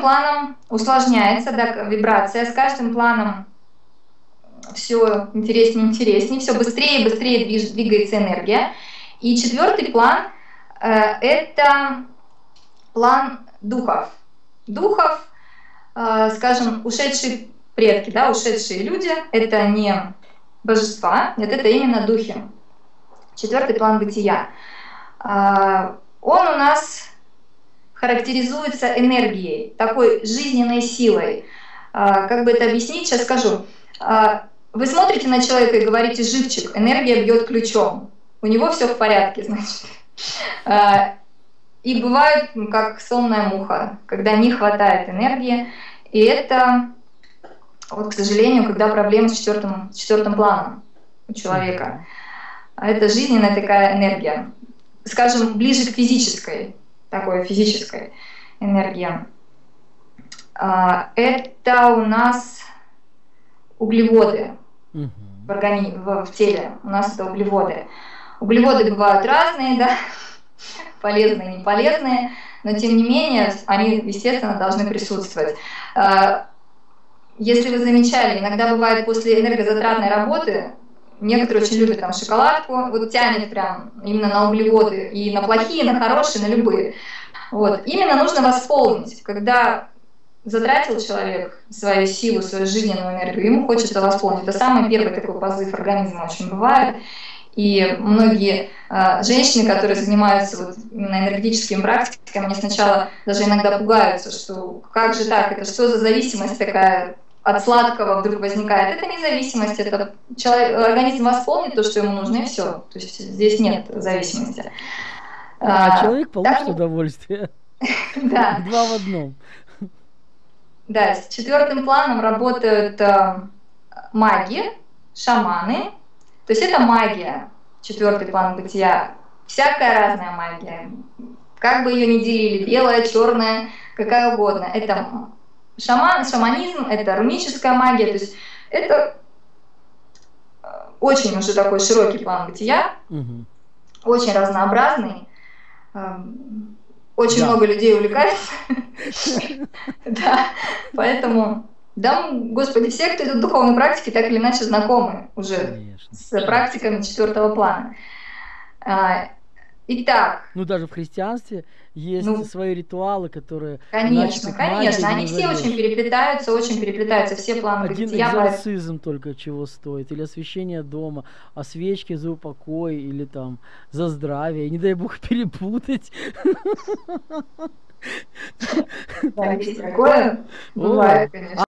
планом усложняется да, вибрация, с каждым планом все интереснее и интереснее, все быстрее и быстрее двигается энергия. И четвертый план э, это план духов. Духов, э, скажем, ушедшие предки, да, ушедшие люди, это не божества, нет, это именно духи. Четвертый план бытия. Э, он у нас характеризуется энергией, такой жизненной силой. Э, как бы это объяснить, сейчас скажу. Э, вы смотрите на человека и говорите «живчик», энергия бьет ключом. У него все в порядке, значит. А, и бывает, как сонная муха, когда не хватает энергии. И это, вот, к сожалению, когда проблема с четвертым, с четвертым планом у человека. Это жизненная такая энергия. Скажем, ближе к физической, такой физической энергии. А, это у нас углеводы в, органи... в, в теле. У нас это углеводы. Углеводы бывают разные, да, полезные и не полезные, но тем не менее они, естественно, должны присутствовать. А, если вы замечали, иногда бывает после энергозатратной работы, некоторые очень любят там шоколадку, вот тянет прям именно на углеводы, и на плохие, и на хорошие, на любые. Вот. Именно нужно восполнить, когда затратил человек свою силу, свою жизненную энергию, ему хочется восполнить. Это самый первый такой позыв организма очень бывает. И многие э, женщины, которые занимаются вот именно энергетическими практиками, они сначала даже иногда пугаются, что как же так, это что за зависимость такая от сладкого вдруг возникает. Это не зависимость, это человек, организм восполнит то, что ему нужно, и все. То есть здесь нет зависимости. А, а человек получит так... удовольствие. Да. Два в одном. Да, с четвертым планом работают э, маги, шаманы. То есть это магия, четвертый план бытия. Всякая разная магия. Как бы ее ни делили, белая, черная, какая угодно. Это шаман, шаманизм, это руническая магия. То есть это э, очень уже такой широкий план бытия, угу. очень разнообразный. Эм, очень да. много людей увлекается. Да, поэтому, да, господи, все, кто идут в духовной практике, так или иначе знакомы уже с практиками четвертого плана. Итак. Ну, даже в христианстве есть ну, свои ритуалы, которые... Конечно, конечно, они все очень переплетаются, очень переплетаются, все планы Один бытия. экзорцизм только чего стоит, или освещение дома, а свечки за упокой, или там за здравие, не дай бог перепутать. Да, есть такое, бывает, конечно.